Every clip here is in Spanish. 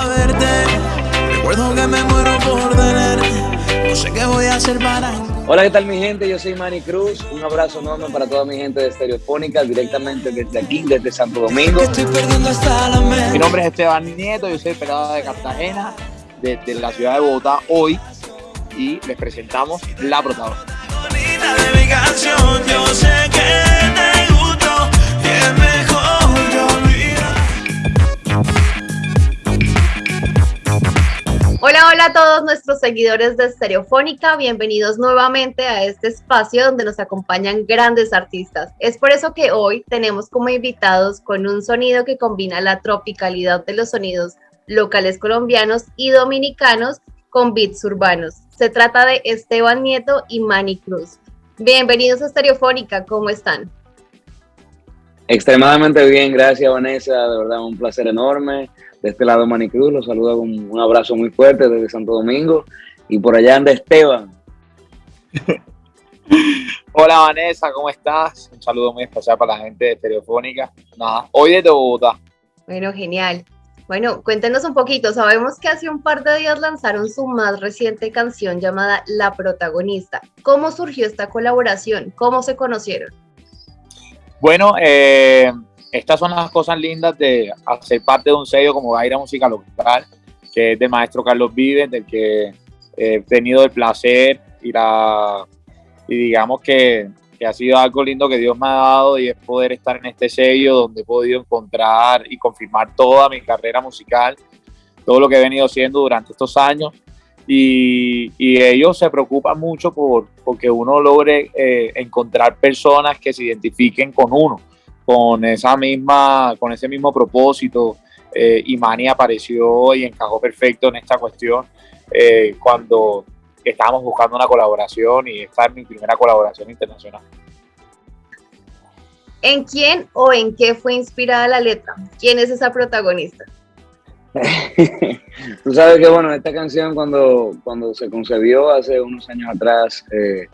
a verte. Recuerdo que me muero por tener. No sé qué voy a hacer para. Hola, ¿qué tal mi gente? Yo soy Manny Cruz. Un abrazo enorme para toda mi gente de Estereofónica, directamente desde aquí, desde Santo Domingo. Estoy perdiendo hasta la mente. Mi nombre es Esteban Nieto, yo soy pelado de Cartagena, desde la ciudad de Bogotá hoy, y les presentamos La Protagonista. Hola, a todos nuestros seguidores de Stereofónica, bienvenidos nuevamente a este espacio donde nos acompañan grandes artistas. Es por eso que hoy tenemos como invitados con un sonido que combina la tropicalidad de los sonidos locales colombianos y dominicanos con beats urbanos. Se trata de Esteban Nieto y Manny Cruz. Bienvenidos a Stereofónica, ¿cómo están? Extremadamente bien, gracias Vanessa, de verdad un placer enorme. De este lado Manny Cruz, los saludo con un abrazo muy fuerte desde Santo Domingo. Y por allá anda Esteban. Hola Vanessa, ¿cómo estás? Un saludo muy especial para la gente de Estereofónica. Nada, hoy desde Bogotá. Bueno, genial. Bueno, cuéntenos un poquito. Sabemos que hace un par de días lanzaron su más reciente canción llamada La Protagonista. ¿Cómo surgió esta colaboración? ¿Cómo se conocieron? Bueno, eh, estas son las cosas lindas de hacer parte de un sello como Gaira Música Local, que es de maestro Carlos Vives, del que he tenido el placer y, la, y digamos que, que ha sido algo lindo que Dios me ha dado y es poder estar en este sello donde he podido encontrar y confirmar toda mi carrera musical, todo lo que he venido haciendo durante estos años. Y, y ellos se preocupan mucho por porque uno logre eh, encontrar personas que se identifiquen con uno con esa misma, con ese mismo propósito. Eh, y Manny apareció y encajó perfecto en esta cuestión eh, cuando estábamos buscando una colaboración y esta es mi primera colaboración internacional. ¿En quién o en qué fue inspirada la letra? ¿Quién es esa protagonista? Tú sabes que, bueno, esta canción cuando, cuando se concebió hace unos años atrás, eh,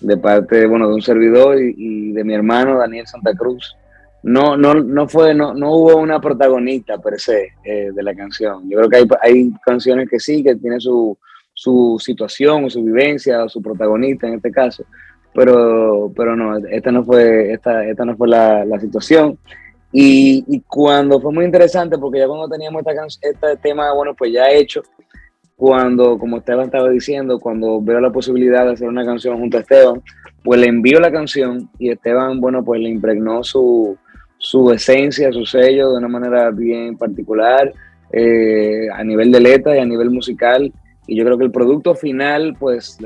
de parte, bueno, de un servidor y, y de mi hermano Daniel Santa Cruz, no, no, no fue, no, no hubo una protagonista per se eh, de la canción. Yo creo que hay, hay canciones que sí, que tienen su, su situación su vivencia o su protagonista en este caso, pero, pero no, esta no fue, esta, esta no fue la, la situación. Y, y, cuando fue muy interesante, porque ya cuando teníamos esta este tema, bueno, pues ya hecho, cuando, como Esteban estaba diciendo, cuando veo la posibilidad de hacer una canción junto a Esteban, pues le envío la canción y Esteban, bueno, pues le impregnó su, su esencia, su sello de una manera bien particular, eh, a nivel de letra y a nivel musical. Y yo creo que el producto final, pues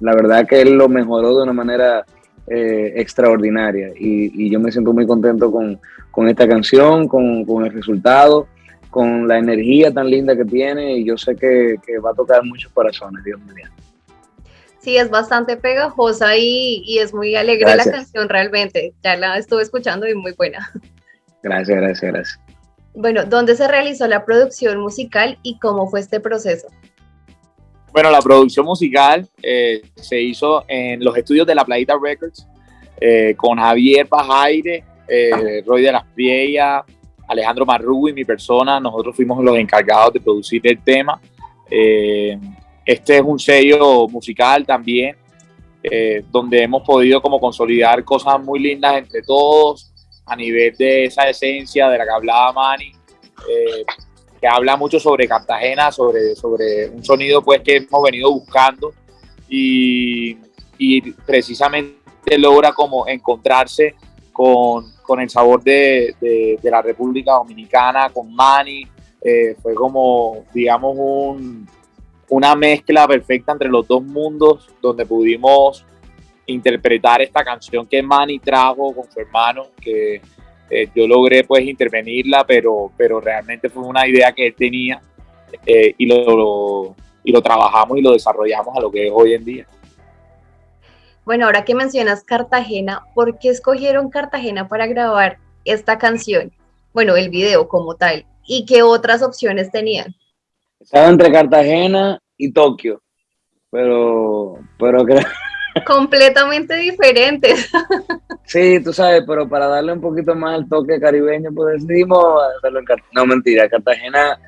la verdad que él lo mejoró de una manera eh, extraordinaria. Y, y yo me siento muy contento con, con esta canción, con, con el resultado, con la energía tan linda que tiene. Y yo sé que, que va a tocar muchos corazones, Dios mío. Sí, es bastante pegajosa y, y es muy alegre Gracias. la canción realmente. Ya la estuve escuchando y muy buena. Gracias, gracias, gracias. Bueno, ¿dónde se realizó la producción musical y cómo fue este proceso? Bueno, la producción musical eh, se hizo en los estudios de La Playita Records eh, con Javier Pajaire, eh, Roy de las Priellas, Alejandro Marrugo y mi persona. Nosotros fuimos los encargados de producir el tema. Eh, este es un sello musical también, eh, donde hemos podido como consolidar cosas muy lindas entre todos a nivel de esa esencia de la que hablaba Manny. eh, que habla mucho sobre Cartagena, sobre, sobre un sonido pues que hemos venido buscando y, y precisamente logra como encontrarse con, con el sabor de, de- la República Dominicana, con Manny, eh, fue como, digamos, un, una mezcla perfecta entre los dos mundos donde pudimos interpretar esta canción que Manny trajo con su hermano, que eh, yo logré pues intervenirla, pero, pero realmente fue una idea que él tenía eh, y, lo- y lo trabajamos y lo desarrollamos a lo que es hoy en día. Bueno, ahora que mencionas Cartagena, ¿por qué escogieron Cartagena para grabar esta canción? Bueno, el video como tal. ¿Y qué otras opciones tenían? Estaba entre Cartagena y Tokio, pero, pero creo, Completamente diferentes. sí, tú sabes, pero para darle un poquito más el toque caribeño, pues decidimos hacerlo en Cartagena. No, mentira, Cartagena,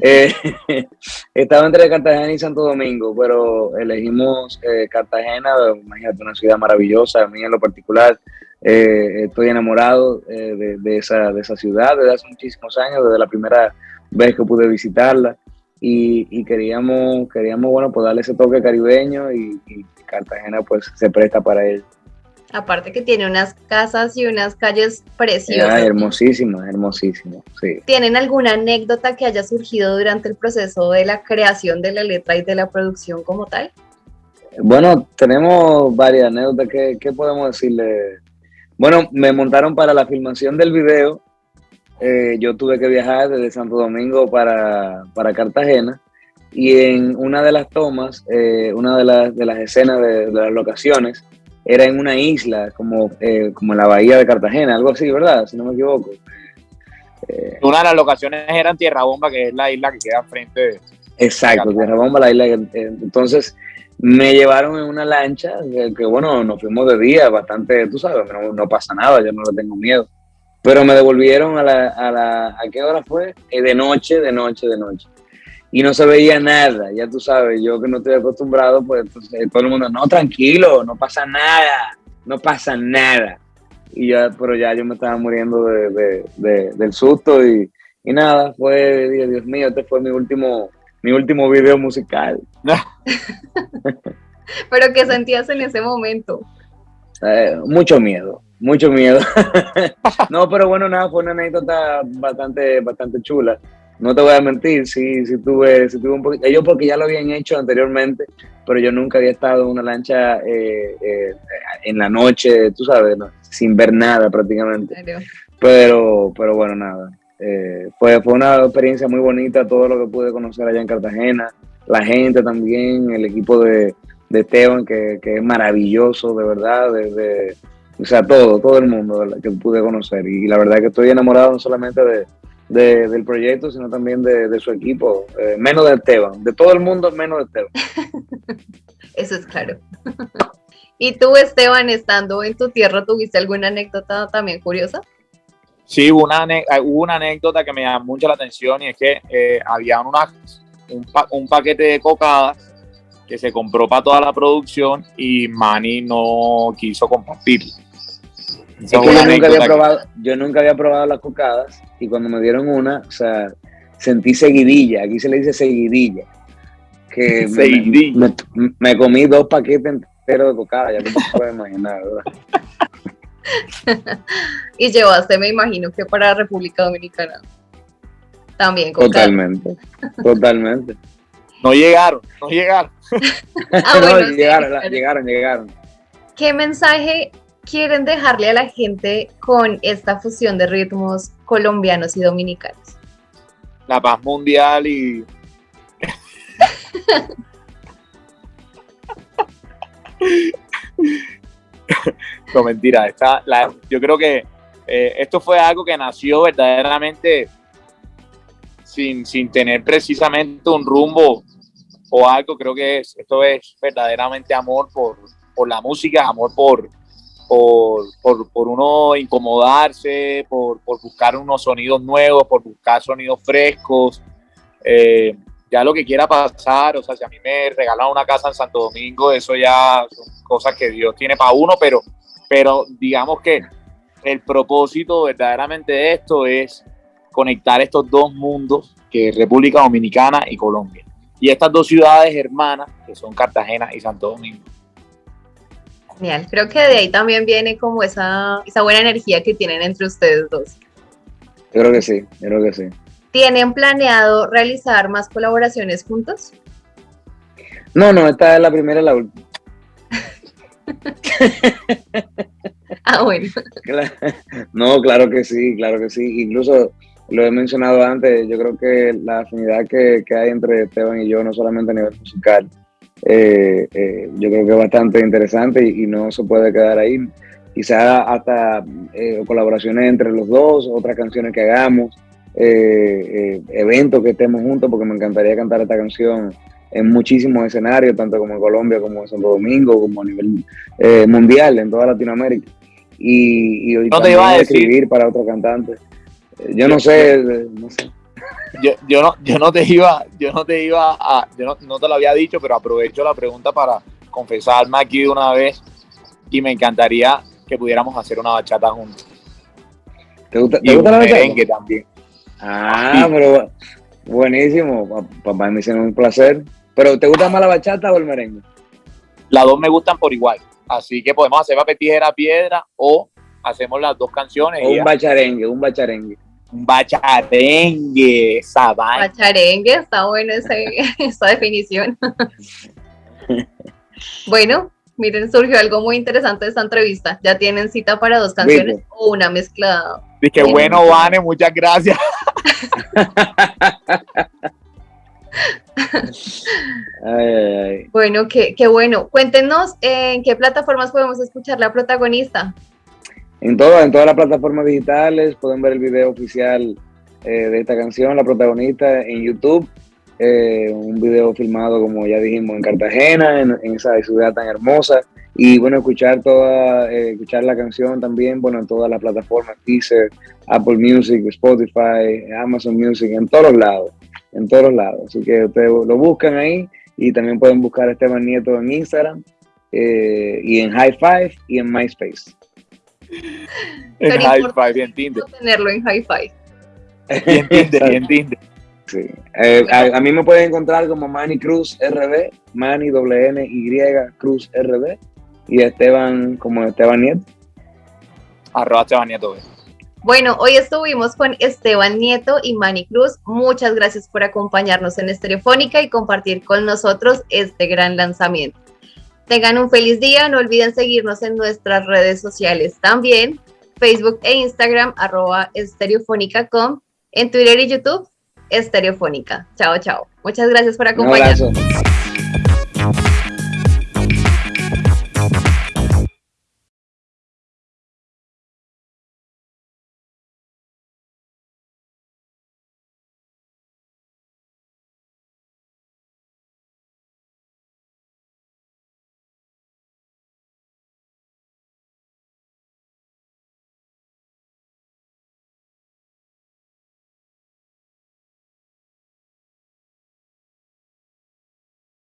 Eh, estaba entre Cartagena y Santo Domingo, pero elegimos eh, Cartagena, imagínate, una ciudad maravillosa, a mí en lo particular. Eh, estoy enamorado de, de, esa, de esa ciudad desde hace muchísimos años, desde la primera vez que pude visitarla. Y, y queríamos, queríamos, bueno, pues darle ese toque caribeño y, y Cartagena pues se presta para ello. Aparte que tiene unas casas y unas calles preciosas. Ah, hermosísimas, hermosísimas, sí. ¿Tienen alguna anécdota que haya surgido durante el proceso de la creación de la letra y de la producción como tal? Bueno, tenemos varias anécdotas. ¿Qué, qué podemos decirle? Bueno, me montaron para la filmación del video. Eh, yo tuve que viajar desde Santo Domingo para, para Cartagena y en una de las tomas, eh, una de las, de las escenas de, de las locaciones, era en una isla, como, eh, como en la bahía de Cartagena, algo así, ¿verdad? Si no me equivoco. Eh, una de las locaciones era en Tierra Bomba, que es la isla que queda frente de... Exacto, Tierra Bomba, la isla. Entonces me llevaron en una lancha, que, que bueno, nos fuimos de día, bastante, tú sabes, no, no, pasa nada, yo no le tengo miedo. Pero me devolvieron a la, a la, ¿a qué hora fue? Eh, de noche, de noche, de noche y no se veía nada, ya tú sabes, yo que no estoy acostumbrado, pues entonces todo el mundo, no, tranquilo, no pasa nada, no pasa nada. Y ya, pero ya yo me estaba muriendo de, de, de, del susto y, y, nada, fue, Dios mío, este fue mi último, mi último video musical. pero ¿qué sentías en ese momento? Eh, mucho miedo, mucho miedo. no, pero bueno, nada, fue una anécdota bastante, bastante chula no te voy a mentir, sí, sí tuve, sí tuve un poquito, ellos porque ya lo habían hecho anteriormente, pero yo nunca había estado en una lancha eh, eh, en la noche, tú sabes, no, sin ver nada prácticamente. Pero, pero bueno, nada. Eh, fue, fue una experiencia muy bonita, todo lo que pude conocer allá en Cartagena, la gente también, el equipo de, de Esteban, que, que, es maravilloso, de verdad, de, o sea, todo, todo el mundo que pude conocer. Y la verdad que estoy enamorado no solamente de, de, del proyecto, sino también de, de su equipo, eh, menos de Esteban, de todo el mundo menos de Esteban. Eso es claro. ¿Y tú, Esteban, estando en tu tierra, tuviste alguna anécdota también curiosa? Sí, hubo una, hubo una anécdota que me llamó mucho la atención y es que eh, había una, un, pa un paquete de cocadas que se compró para toda la producción y Manny no quiso compartirlo. Es que yo, nunca había probado, yo nunca había probado las cocadas y cuando me dieron una, o sea, sentí seguidilla, aquí se le dice seguidilla, que seguidilla. Me, me, me, comí dos paquetes enteros de cocada, ya te puedes imaginar, ¿verdad? y llevaste, me imagino, que para República Dominicana. También cocada. Totalmente, totalmente. No llegaron, no llegaron. ah, bueno, no, sí, llegaron, pero... llegaron, llegaron. ¿Qué mensaje quieren dejarle a la gente con esta fusión de ritmos colombianos y dominicanos? La paz mundial y... no, mentira. Esta, la, yo creo que eh, esto fue algo que nació verdaderamente sin, sin tener precisamente un rumbo o algo. Creo que es, esto es verdaderamente amor por, por la música, amor por, por, por, por, uno incomodarse, por, por, buscar unos sonidos nuevos, por buscar sonidos frescos. Eh, ya lo que quiera pasar, o sea, si a mí me regalan una casa en Santo Domingo, eso ya son cosas que Dios tiene para uno, pero, pero digamos que el propósito verdaderamente de esto es conectar estos dos mundos, que es República Dominicana y Colombia. Y estas dos ciudades hermanas, que son Cartagena y Santo Domingo. Genial, creo que de ahí también viene como esa, esa buena energía que tienen entre ustedes dos. Yo creo que sí, yo creo que sí. ¿Tienen planeado realizar más colaboraciones juntos? No, no, esta es la primera y la última. ah, bueno. No, claro que sí, claro que sí. Incluso lo he mencionado antes, yo creo que la afinidad que, que hay entre Esteban y yo, no solamente a nivel musical, eh, eh, yo creo que es bastante interesante y, y, no se puede quedar ahí. Quizá hasta eh, colaboraciones entre los dos, otras canciones que hagamos, eh, eventos que estemos juntos, porque me encantaría cantar esta canción en muchísimos escenarios, tanto como en Colombia, como en Santo Domingo, como a nivel mundial, en toda Latinoamérica. Y, y no te iba a decir. escribir para otros cantantes. Yo no sé, no sé. Yo, yo, no, yo no te iba, yo no te iba a, yo no, no te lo había dicho, pero aprovecho la pregunta para confesarme aquí de una vez y me encantaría que pudiéramos hacer una bachata juntos. ¿Te gusta, Y te gusta un la bachata? merengue también. Ah, Sí. pero buenísimo. Pa- Papá me hicieron un placer. ¿Pero te gusta más la bachata o el merengue? Las dos me gustan por igual. Así que podemos hacer papel, tijera, piedra o hacemos las dos canciones O un bacharengue, un bacharengue. Un bacharengue, esa vaina. Pacharengue, está bueno ese, esa definición. bueno, miren, surgió algo muy interesante de esta entrevista. ¿Ya tienen cita para dos canciones ¿Viste? o una mezclada? Dije, bueno, Vane, muchas gracias. Ay, ay, ay. Bueno, qué, qué bueno. Cuéntenos en qué plataformas podemos escuchar la protagonista. En, todo, en todas las plataformas digitales pueden ver el video oficial eh, de esta canción, la protagonista, en YouTube. Eh, un video filmado, como ya dijimos, en Cartagena, en, esa ciudad tan hermosa. Y bueno, escuchar toda, eh, escuchar la canción también, bueno, en todas las plataformas, Deezer, Apple Music, Spotify, Amazon Music, en todos lados, en todos lados. Así que ustedes lo buscan ahí y también pueden buscar a Esteban Nieto en Instagram y en High Five y en MySpace. En y en Tinder. Tenerlo en Hi-Fi. Y en Tinder, y en Tinder. Sí. Eh, a, a mí me pueden encontrar como Manny Cruz RB, Manny doble N Y Cruz RB y Esteban como Esteban Nieto. Arroba Esteban Nieto. Bueno, hoy estuvimos con Esteban Nieto y Manny Cruz. Muchas gracias por acompañarnos en Estereofónica y compartir con nosotros este gran lanzamiento. Tengan un feliz día, no olviden seguirnos en nuestras redes sociales también, Facebook e Instagram, arroba estereofónica.com, en Twitter y YouTube, Estereofónica. Chao, chao. Muchas gracias por acompañarnos.